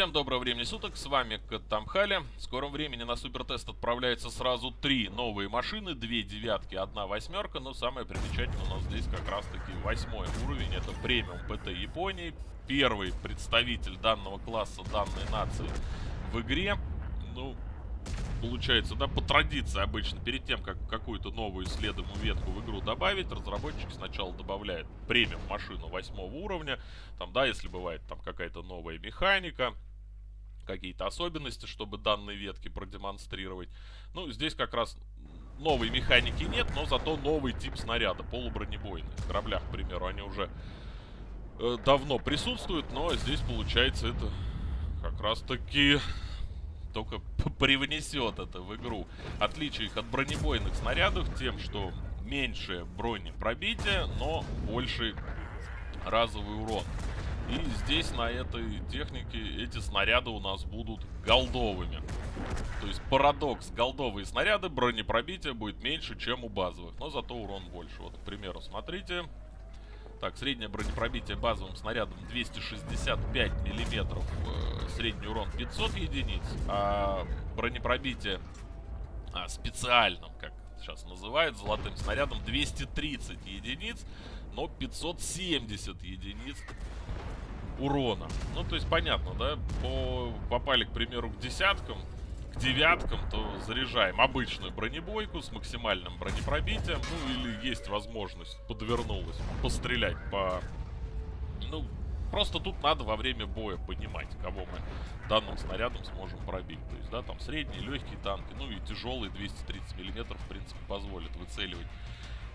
Всем доброго времени суток, с вами Каттамхали. В скором времени на супертест отправляется сразу три новые машины, две девятки, одна восьмерка. Но самое примечательное у нас здесь как раз таки восьмой уровень, это премиум ПТ Японии. Первый представитель данного класса, данной нации в игре. Ну, получается, да, по традиции обычно, перед тем, как какую-то новую исследуемую ветку в игру добавить, разработчики сначала добавляют премиум машину восьмого уровня, там, да, если бывает там какая-то новая механика, какие-то особенности, чтобы данные ветки продемонстрировать. Ну, здесь как раз новой механики нет, но зато новый тип снаряда, полубронебойный. В кораблях, к примеру, они уже э, давно присутствуют, но здесь, получается, это как раз таки только привнесет это в игру. Отличие их от бронебойных снарядов тем, что меньше бронепробития, но больший разовый урон. И здесь на этой технике эти снаряды у нас будут голдовыми. То есть парадокс. Голдовые снаряды, бронепробитие будет меньше, чем у базовых. Но зато урон больше. Вот, к примеру, смотрите. Так, среднее бронепробитие базовым снарядом 265 миллиметров. Э, средний урон 500 единиц. А бронепробитие а, специальным, как сейчас называют, золотым снарядом 230 единиц. Но 570 единиц урона. Ну, то есть, понятно, да? По, попали, к примеру, к десяткам, к девяткам, то заряжаем обычную бронебойку с максимальным бронепробитием. Ну, или есть возможность, подвернулась, пострелять по... Ну, просто тут надо во время боя понимать, кого мы данным снарядом сможем пробить. То есть, да, там средние, легкие танки, ну и тяжелые 230 миллиметров, в принципе, позволит выцеливать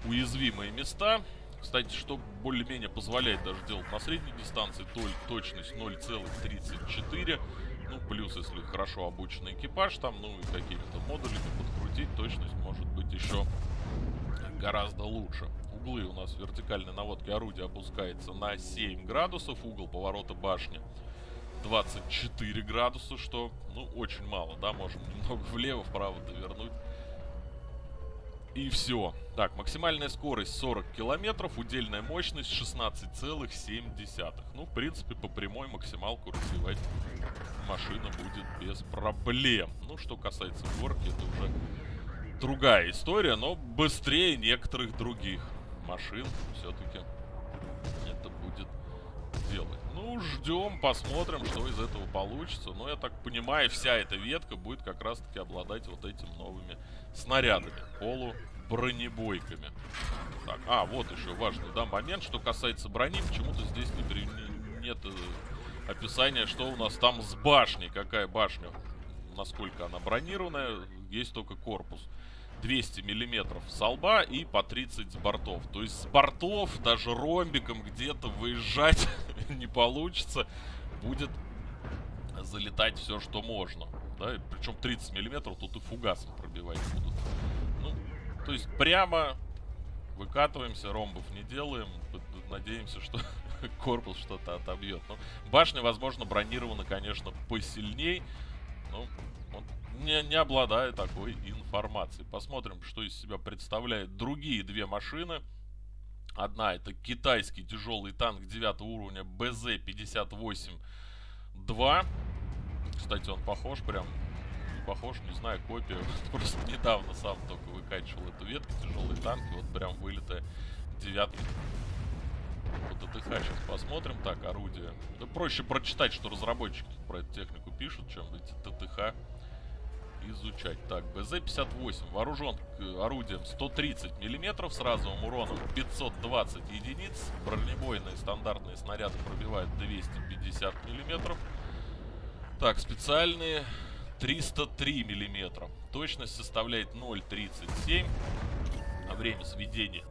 уязвимые места. Кстати, что более-менее позволяет даже делать на средней дистанции, то точность 0,34. Ну, плюс, если хорошо обученный экипаж там, ну и какими-то модулями подкрутить, точность может быть еще гораздо лучше. Углы у нас вертикальной наводки орудия опускается на 7 градусов, угол поворота башни 24 градуса, что, ну, очень мало, да, можем немного влево-вправо довернуть и все. Так, максимальная скорость 40 километров, удельная мощность 16,7. Ну, в принципе, по прямой максималку развивать машина будет без проблем. Ну, что касается горки, это уже другая история, но быстрее некоторых других машин все-таки это будет делать. Ну, ждем, посмотрим, что из этого получится. Но я так понимаю, вся эта ветка будет как раз-таки обладать вот этими новыми снарядами. Полу бронебойками. Так, а, вот еще важный, да, момент, что касается брони. Почему-то здесь не, при... нет э, описания, что у нас там с башней. Какая башня, насколько она бронированная. Есть только корпус. 200 миллиметров с лба и по 30 с бортов. То есть с бортов даже ромбиком где-то выезжать не получится. Будет залетать все, что можно. Да, причем 30 миллиметров тут и фугасом пробивать будут. Ну, то есть прямо выкатываемся, ромбов не делаем. Надеемся, что корпус что-то отобьет. Ну, башня, возможно, бронирована, конечно, посильней. Он не, не обладая такой информацией. Посмотрим, что из себя представляют другие две машины. Одна это китайский тяжелый танк 9 уровня БЗ-58-2. Кстати, он похож прям похож, не знаю, копия. Просто недавно сам только выкачивал эту ветку, тяжелые танки, вот прям вылитая девятка. Вот ТТХ сейчас посмотрим. Так, орудие. Да проще прочитать, что разработчики про эту технику пишут, чем эти ТТХ изучать. Так, БЗ-58 вооружен орудием 130 миллиметров с разовым уроном 520 единиц. Бронебойные стандартные снаряды пробивают 250 миллиметров. Так, специальные 303 миллиметра. Точность составляет 0,37. А время сведения,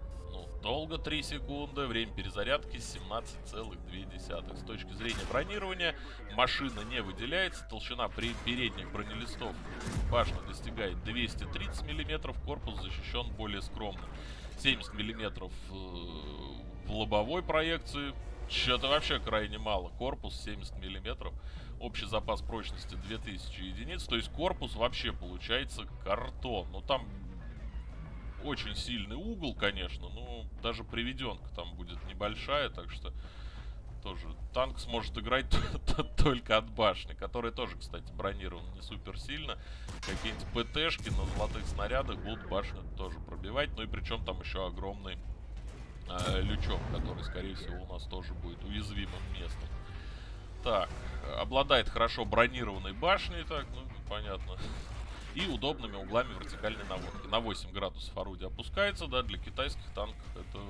долго 3 секунды. Время перезарядки 17,2. С точки зрения бронирования машина не выделяется. Толщина передних бронелистов башни достигает 230 миллиметров. Корпус защищен более скромно. 70 миллиметров э, в лобовой проекции. Что-то вообще крайне мало. Корпус 70 миллиметров. Общий запас прочности 2000 единиц. То есть корпус вообще получается картон. Но там очень сильный угол, конечно. Но даже приведенка там будет небольшая. Так что тоже танк сможет играть только от башни, которая тоже, кстати, бронирована не супер сильно. Какие-нибудь ПТшки на золотых снарядах будут башню тоже пробивать. Ну и причем там еще огромный э, лючок, который, скорее всего, у нас тоже будет уязвимым местом. Так, обладает хорошо бронированной башней, так, ну, понятно. И удобными углами вертикальной наводки. На 8 градусов орудие опускается, да, для китайских танков это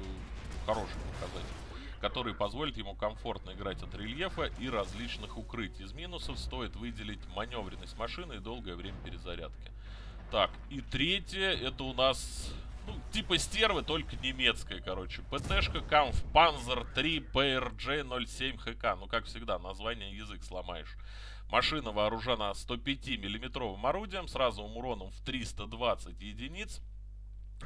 хороший показатель который позволит ему комфортно играть от рельефа и различных укрытий. Из минусов стоит выделить маневренность машины и долгое время перезарядки. Так, и третье, это у нас, ну, типа стервы, только немецкая, короче. ПТшка Kampf Panzer 3 PRJ 07 ХК. Ну, как всегда, название язык сломаешь. Машина вооружена 105 миллиметровым орудием с разовым уроном в 320 единиц.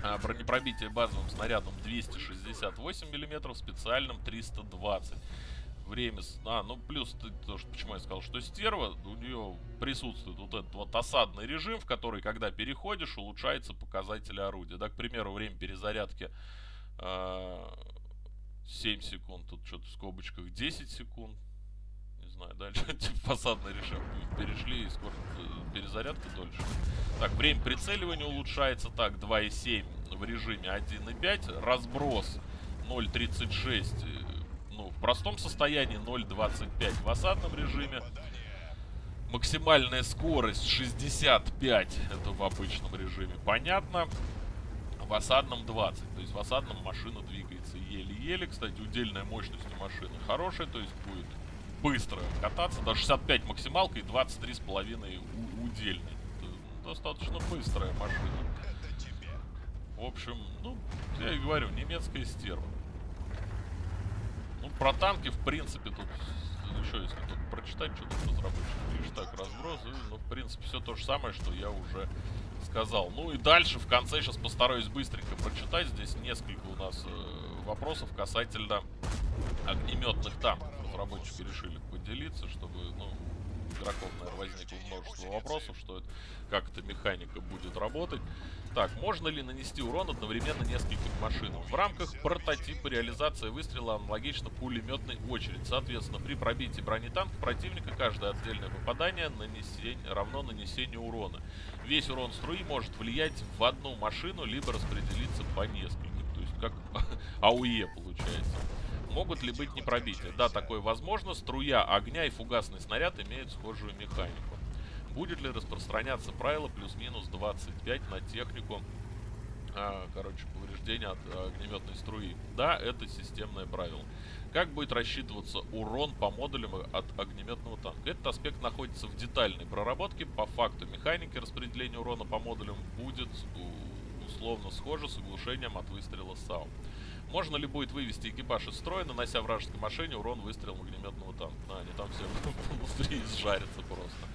А, бронепробитие базовым снарядом 268 мм, специальным 320 время... А, ну плюс, то, что, почему я сказал, что стерва, у нее присутствует вот этот вот осадный режим, в который, когда переходишь, улучшается показатели орудия. Да, к примеру, время перезарядки э, а, 7 секунд, тут что-то в скобочках 10 секунд. Не знаю, дальше типа осадный режим перешли, и скоро э, перезарядка дольше. Так, время прицеливания улучшается. Так, 2,7 в режиме 1,5. Разброс 0,36. В простом состоянии 0,25 в осадном режиме. Максимальная скорость 65. Это в обычном режиме. Понятно. В осадном 20. То есть в осадном машина двигается еле-еле. Кстати, удельная мощность у машины хорошая. То есть будет быстро кататься. До 65 максималка и 23,5 удельный достаточно быстрая машина. В общем, ну, я и говорю, немецкая стерва. Ну, про танки, в принципе, тут еще если тут прочитать что-то разработчик пишет, так, разброс, ну, в принципе, все то же самое, что я уже сказал. Ну и дальше, в конце, сейчас постараюсь быстренько прочитать. Здесь несколько у нас э, вопросов касательно огнеметных танков. Разработчики решили поделиться, чтобы, ну, игроков, наверное, возникло множество вопросов, что это, как эта механика будет работать. Так, можно ли нанести урон одновременно нескольким машинам? В рамках прототипа реализация выстрела аналогично пулеметной очередь. Соответственно, при пробитии бронетанка противника каждое отдельное попадание нанесень... равно нанесению урона. Весь урон струи может влиять в одну машину, либо распределиться по нескольким. То есть как АУЕ получается. Могут ли быть непробития? Да, такое возможно. Струя огня и фугасный снаряд имеют схожую механику. Будет ли распространяться правило плюс-минус 25 на технику, а, короче, повреждения от а, огнеметной струи? Да, это системное правило. Как будет рассчитываться урон по модулям от огнеметного танка? Этот аспект находится в детальной проработке. По факту механики распределения урона по модулям будет условно схоже с оглушением от выстрела САУ. Можно ли будет вывести экипаж из строя, нанося вражеской машине урон выстрелом огнеметного танка? А, они там все внутри сжарятся просто.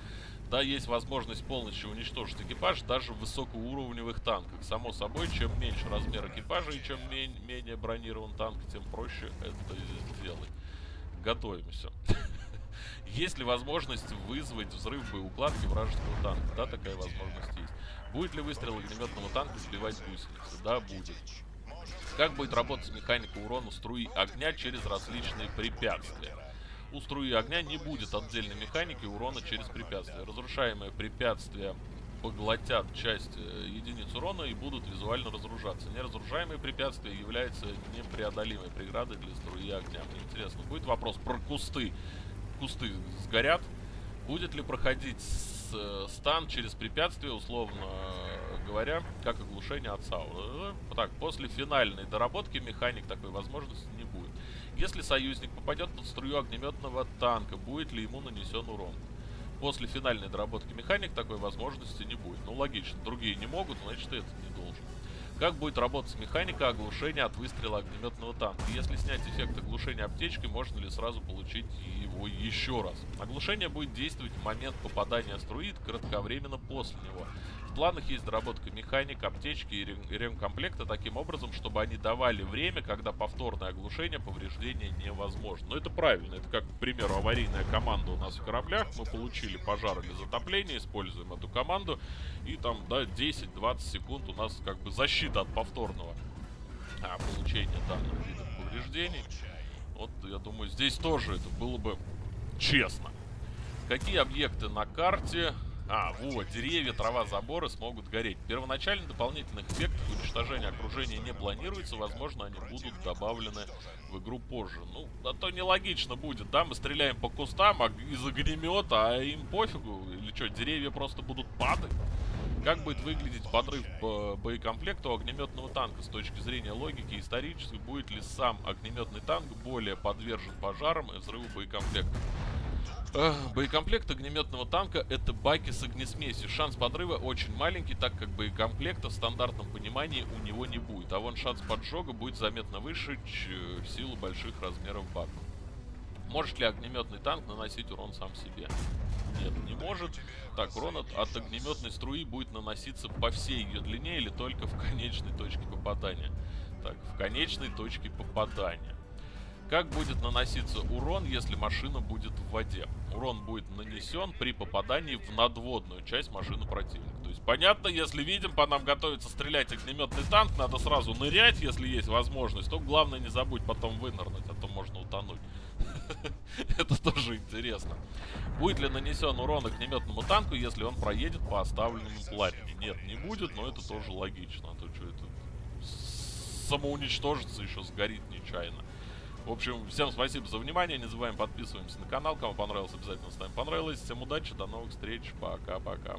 Да, есть возможность полностью уничтожить экипаж даже в высокоуровневых танках. Само собой, чем меньше размер экипажа и чем менее бронирован танк, тем проще это сделать. Готовимся. Есть ли возможность вызвать взрыв боеукладки вражеского танка? Да, такая возможность есть. Будет ли выстрел огнеметного танка сбивать гусеницы? Да, будет. Как будет работать механика урона струи огня через различные препятствия? У струи огня не будет отдельной механики урона через препятствия. Разрушаемые препятствия поглотят часть э, единиц урона и будут визуально разоружаться. Неразрушаемые препятствия являются непреодолимой преградой для струи огня. Мне интересно, будет вопрос про кусты. Кусты сгорят. Будет ли проходить стан через препятствие, условно говоря, как оглушение от сауна. Так, после финальной доработки механик такой возможности не будет. Если союзник попадет под струю огнеметного танка, будет ли ему нанесен урон? После финальной доработки механик такой возможности не будет. Ну, логично, другие не могут, значит, и этот не должен. Как будет работать механика оглушения от выстрела огнеметного танка? Если снять эффект оглушения аптечкой, можно ли сразу получить его еще раз? Оглушение будет действовать в момент попадания струи кратковременно после него. В планах есть доработка механик, аптечки и ремкомплекта таким образом, чтобы они давали время, когда повторное оглушение повреждения невозможно. Но это правильно. Это как, к примеру, аварийная команда у нас в кораблях. Мы получили пожар или затопление, используем эту команду. И там, да, 10-20 секунд у нас как бы защита от повторного а, получения данных видов повреждений. Вот, я думаю, здесь тоже это было бы честно. Какие объекты на карте? А, вот, деревья, трава, заборы смогут гореть. Первоначально дополнительных эффектов уничтожения окружения не планируется. Возможно, они будут добавлены в игру позже. Ну, а то нелогично будет, да? Мы стреляем по кустам а из огнемета, а им пофигу. Или что, деревья просто будут падать? Как будет выглядеть подрыв по боекомплекту огнеметного танка с точки зрения логики исторически? Будет ли сам огнеметный танк более подвержен пожарам и взрыву боекомплекта? Боекомплект огнеметного танка это баки с огнесмесью. Шанс подрыва очень маленький, так как боекомплекта в стандартном понимании у него не будет. А вон шанс поджога будет заметно выше в силу больших размеров баков. Может ли огнеметный танк наносить урон сам себе? Нет, не может. Так, урон от, от огнеметной струи будет наноситься по всей ее длине или только в конечной точке попадания. Так, в конечной точке попадания. Как будет наноситься урон, если машина будет в воде? Урон будет нанесен при попадании в надводную часть машины противника. То есть, понятно, если видим, по нам готовится стрелять огнеметный танк, надо сразу нырять, если есть возможность. То главное не забудь потом вынырнуть, а то можно утонуть. Это тоже интересно. Будет ли нанесен урон огнеметному танку, если он проедет по оставленному платине? Нет, не будет, но это тоже логично. А то что это самоуничтожится, еще сгорит нечаянно. В общем, всем спасибо за внимание. Не забываем подписываемся на канал. Кому понравилось, обязательно ставим понравилось. Всем удачи, до новых встреч. Пока-пока.